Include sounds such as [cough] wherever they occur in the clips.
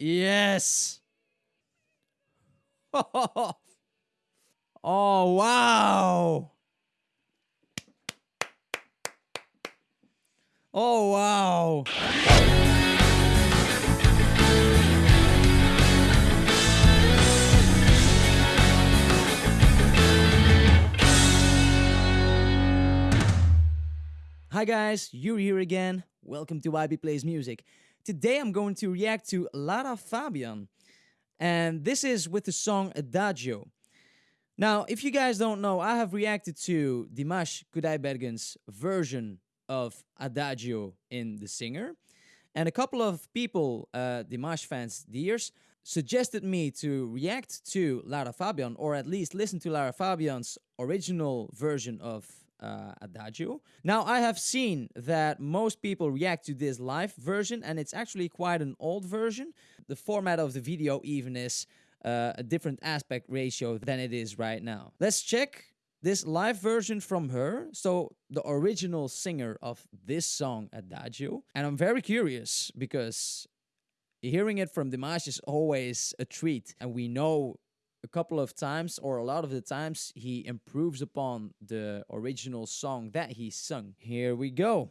Yes. [laughs] oh wow. Oh wow. Hi guys, you're here again. Welcome to YB Plays Music. Today I'm going to react to Lara Fabian. And this is with the song Adagio. Now, if you guys don't know, I have reacted to Dimash Kudaibergen's version of Adagio in The Singer. And a couple of people, uh, Dimash fans, dears, suggested me to react to Lara Fabian, or at least listen to Lara Fabian's original version of uh, Adagio. Now, I have seen that most people react to this live version, and it's actually quite an old version. The format of the video even is uh, a different aspect ratio than it is right now. Let's check this live version from her. So, the original singer of this song, Adagio. And I'm very curious because hearing it from Dimash is always a treat. And we know a couple of times or a lot of the times he improves upon the original song that he sung. Here we go.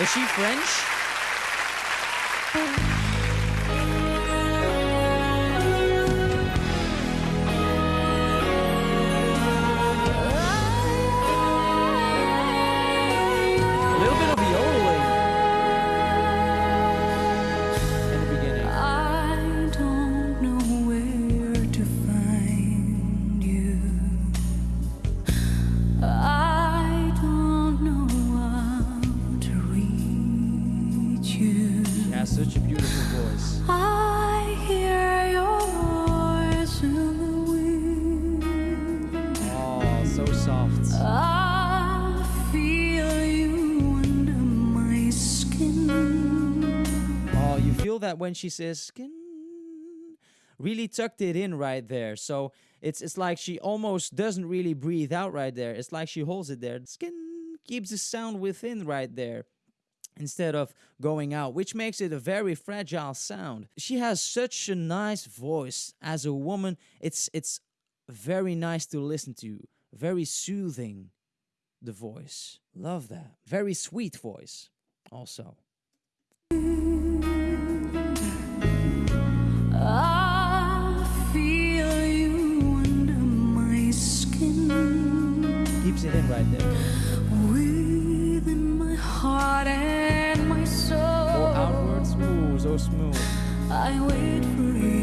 Is she French? That when she says skin, really tucked it in right there. So it's it's like she almost doesn't really breathe out right there. It's like she holds it there. Skin keeps the sound within right there instead of going out, which makes it a very fragile sound. She has such a nice voice as a woman. It's it's very nice to listen to. Very soothing the voice. Love that. Very sweet voice also. It in right there. Within my heart and my soul, oh, outwards. Ooh, so smooth. I wait for you.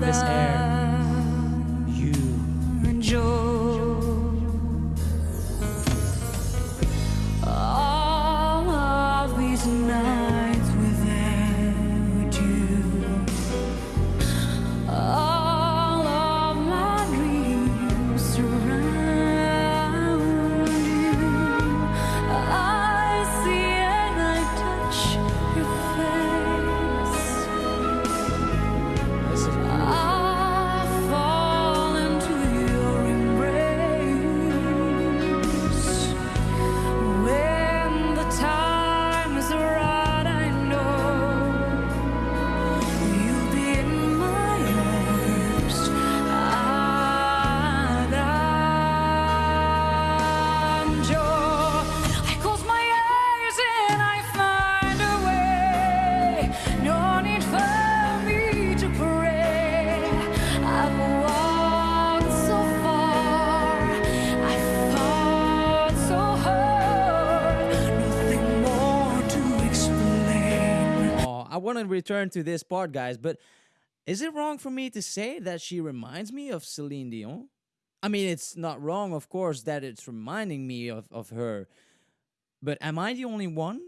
This air. Want to return to this part, guys, but is it wrong for me to say that she reminds me of Celine Dion? I mean, it's not wrong, of course, that it's reminding me of, of her. But am I the only one?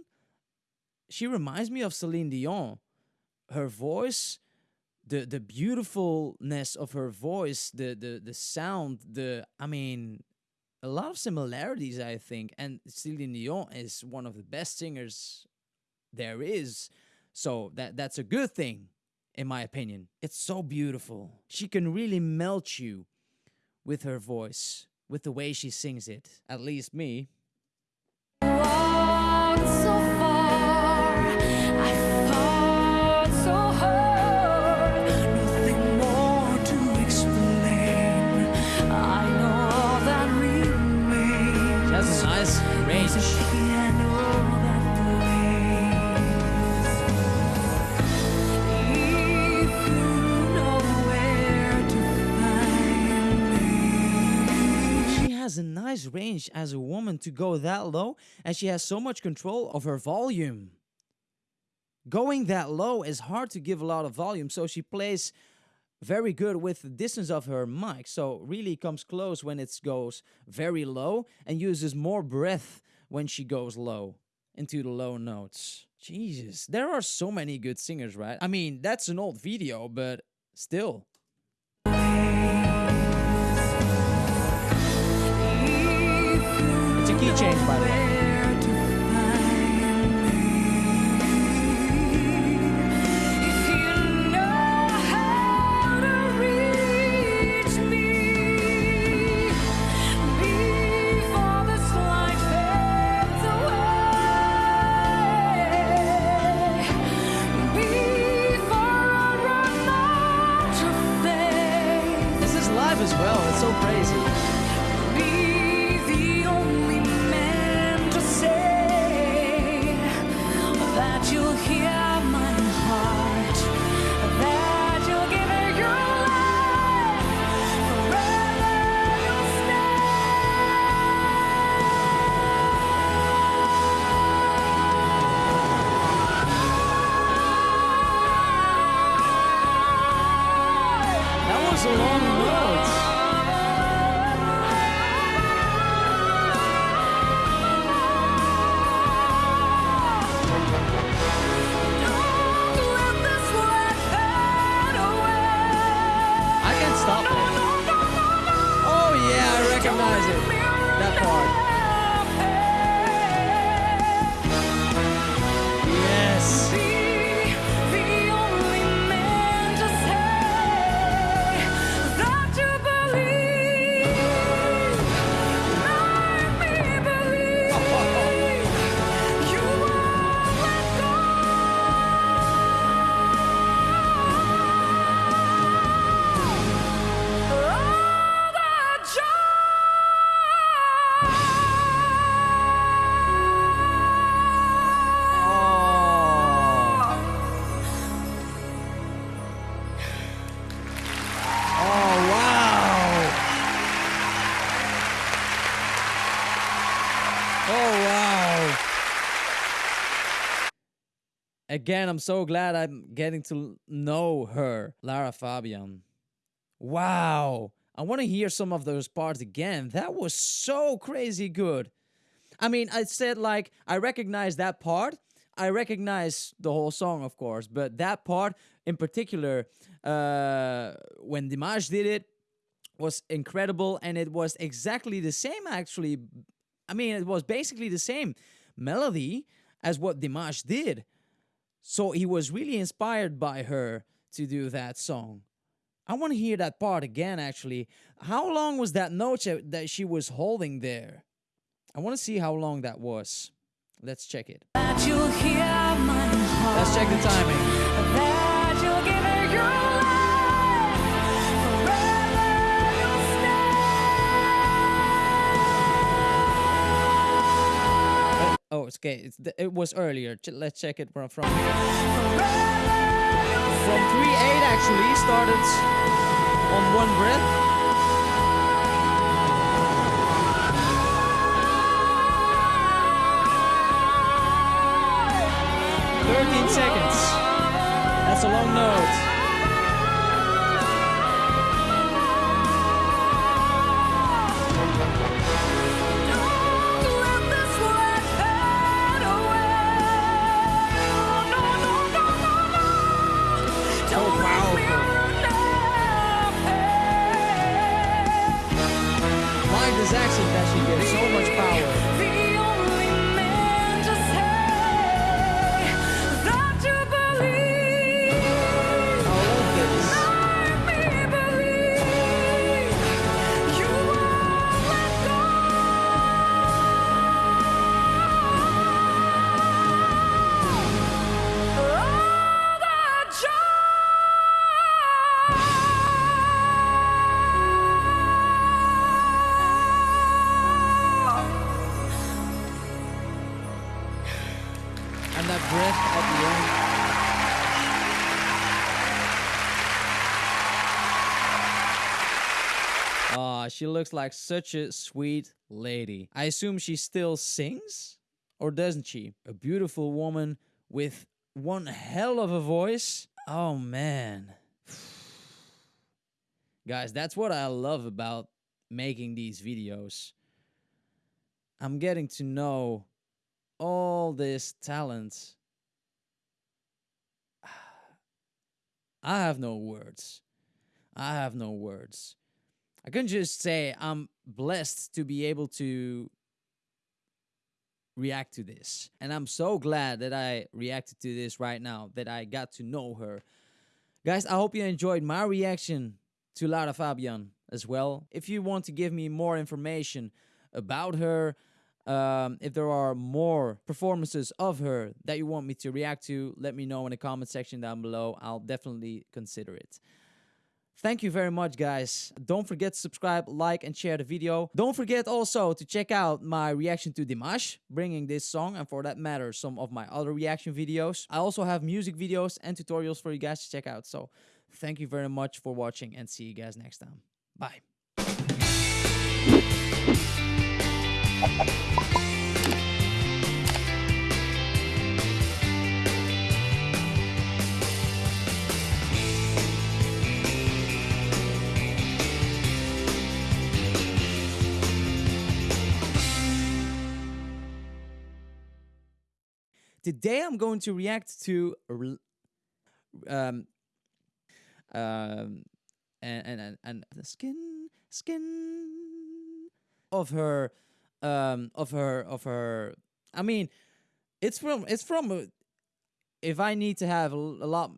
She reminds me of Celine Dion. Her voice, the the beautifulness of her voice, the the the sound, the I mean, a lot of similarities, I think. And Celine Dion is one of the best singers there is. So that that's a good thing, in my opinion. It's so beautiful. She can really melt you with her voice. with the way she sings it. At least me. Nice range as a woman to go that low, and she has so much control of her volume. Going that low is hard to give a lot of volume, so she plays very good with the distance of her mic. So really comes close when it goes very low and uses more breath when she goes low into the low notes. Jesus, there are so many good singers, right? I mean, that's an old video, but still. It's a key change, by the way. Again, I'm so glad I'm getting to know her, Lara Fabian. Wow. I want to hear some of those parts again. That was so crazy good. I mean, I said like I recognize that part. I recognize the whole song, of course, but that part in particular, uh, when Dimash did it, was incredible, and it was exactly the same. Actually, I mean, it was basically the same melody as what Dimash did. So he was really inspired by her to do that song. I want to hear that part again, actually. How long was that note that she was holding there? I want to see how long that was. Let's check it. That you'll hear my heart. Let's check the timing. Okay. It was earlier. Ch- Let's check it from from from three eight actually started on one breath. Thirteen seconds. That's a long note. This accent that she gives so much power. Aw, she looks like such a sweet lady. I assume she still sings? Or doesn't she? A beautiful woman with one hell of a voice. Oh man. [sighs] Guys, that's what I love about making these videos. I'm getting to know all this talent. [sighs] I have no words. I have no words. I can just say I'm blessed to be able to react to this. And I'm so glad that I reacted to this right now, that I got to know her. Guys, I hope you enjoyed my reaction to Lara Fabian as well. If you want to give me more information about her, um, if there are more performances of her that you want me to react to, let me know in the comment section down below. I'll definitely consider it. Thank you very much, guys. Don't forget to subscribe, like, and share the video. Don't forget also to check out my reaction to Dimash, bringing this song, and for that matter, some of my other reaction videos. I also have music videos and tutorials for you guys to check out. So thank you very much for watching, and see you guys next time. Bye. Today I'm going to react to um um and and and, the skin skin of her um of her of her I mean it's from it's from if I need to have a lot